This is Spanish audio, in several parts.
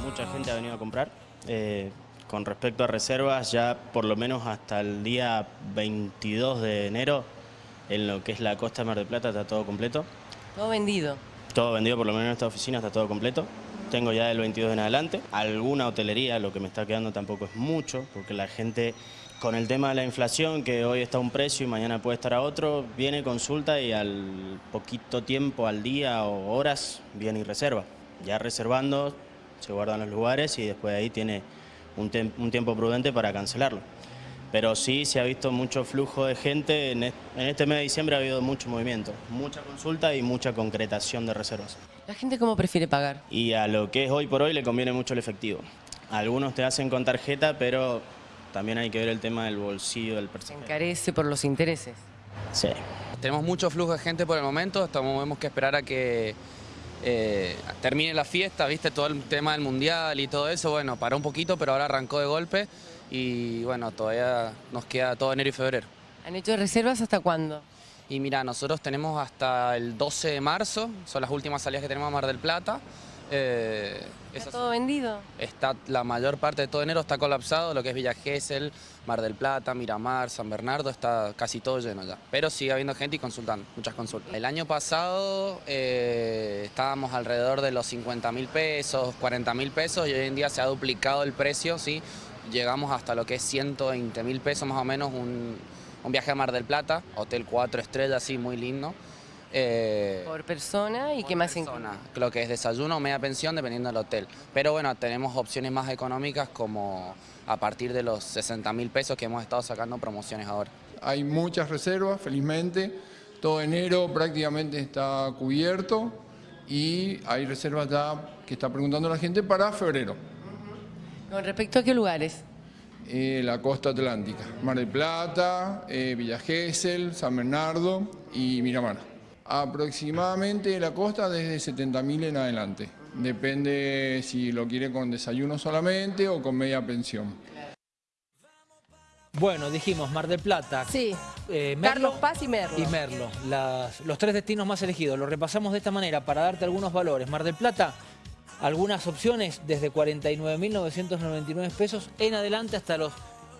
mucha gente ha venido a comprar. Eh, con respecto a reservas, ya por lo menos hasta el día 22 de enero, en lo que es la costa de Mar del Plata, está todo completo. Todo vendido. Todo vendido, por lo menos en esta oficina está todo completo. Tengo ya el 22 en adelante. Alguna hotelería, lo que me está quedando tampoco es mucho, porque la gente, con el tema de la inflación, que hoy está a un precio y mañana puede estar a otro, viene, consulta y al poquito tiempo, al día o horas, viene y reserva. Ya reservando, se guardan los lugares y después de ahí tiene un, un tiempo prudente para cancelarlo pero sí se ha visto mucho flujo de gente. En este mes de diciembre ha habido mucho movimiento, mucha consulta y mucha concretación de reservas. ¿La gente cómo prefiere pagar? Y a lo que es hoy por hoy le conviene mucho el efectivo. Algunos te hacen con tarjeta, pero también hay que ver el tema del bolsillo del personal. ¿Encarece por los intereses? Sí. Tenemos mucho flujo de gente por el momento, tenemos que esperar a que eh, termine la fiesta, viste, todo el tema del mundial y todo eso, bueno, paró un poquito, pero ahora arrancó de golpe y bueno, todavía nos queda todo enero y febrero. ¿Han hecho reservas hasta cuándo? Y mira, nosotros tenemos hasta el 12 de marzo, son las últimas salidas que tenemos a Mar del Plata. Eh, ¿Está todo vendido? Está, la mayor parte de todo enero está colapsado, lo que es Villa Gesell, Mar del Plata, Miramar, San Bernardo, está casi todo lleno ya. Pero sigue habiendo gente y consultando, muchas consultas. El año pasado eh, estábamos alrededor de los 50 mil pesos, 40 mil pesos y hoy en día se ha duplicado el precio, ¿sí? llegamos hasta lo que es 120 mil pesos más o menos un, viaje a Mar del Plata, hotel 4 estrellas, sí, muy lindo. Eh, por persona y qué más persona, Lo que es desayuno o media pensión dependiendo del hotel. Pero bueno, tenemos opciones más económicas como a partir de los 60 mil pesos que hemos estado sacando promociones ahora. Hay muchas reservas, felizmente. Todo enero prácticamente está cubierto y hay reservas ya que está preguntando la gente para febrero. ¿Con respecto a qué lugares? Eh, la costa atlántica, Mar del Plata, eh, Villa Gesell, San Bernardo y Miramar. Aproximadamente la costa desde 70.000 en adelante. Depende si lo quiere con desayuno solamente o con media pensión. Bueno, dijimos Mar del Plata. Sí. Eh, Carlos Paz y Merlo. Y Merlo, los tres destinos más elegidos. Lo repasamos de esta manera para darte algunos valores. Mar del Plata, algunas opciones desde 49.999 pesos en adelante hasta los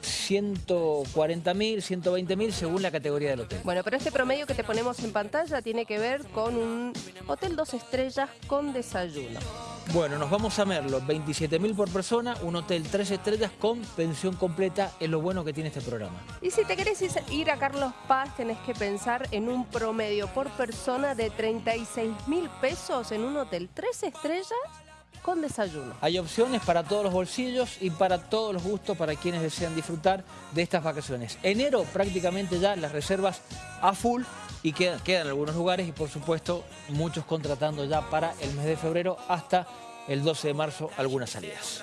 140.000, 120.000 según la categoría del hotel. Bueno, pero este promedio que te ponemos en pantalla tiene que ver con un hotel dos estrellas con desayuno. Bueno, nos vamos a Merlo, 27.000 por persona, un hotel tres estrellas con pensión completa, es lo bueno que tiene este programa. Y si te querés ir a Carlos Paz, tenés que pensar en un promedio por persona de 36.000 pesos en un hotel tres estrellas con desayuno. Hay opciones para todos los bolsillos y para todos los gustos para quienes desean disfrutar de estas vacaciones. Enero prácticamente ya las reservas a full y quedan, quedan algunos lugares y por supuesto muchos contratando ya para el mes de febrero hasta el 12 de marzo algunas salidas.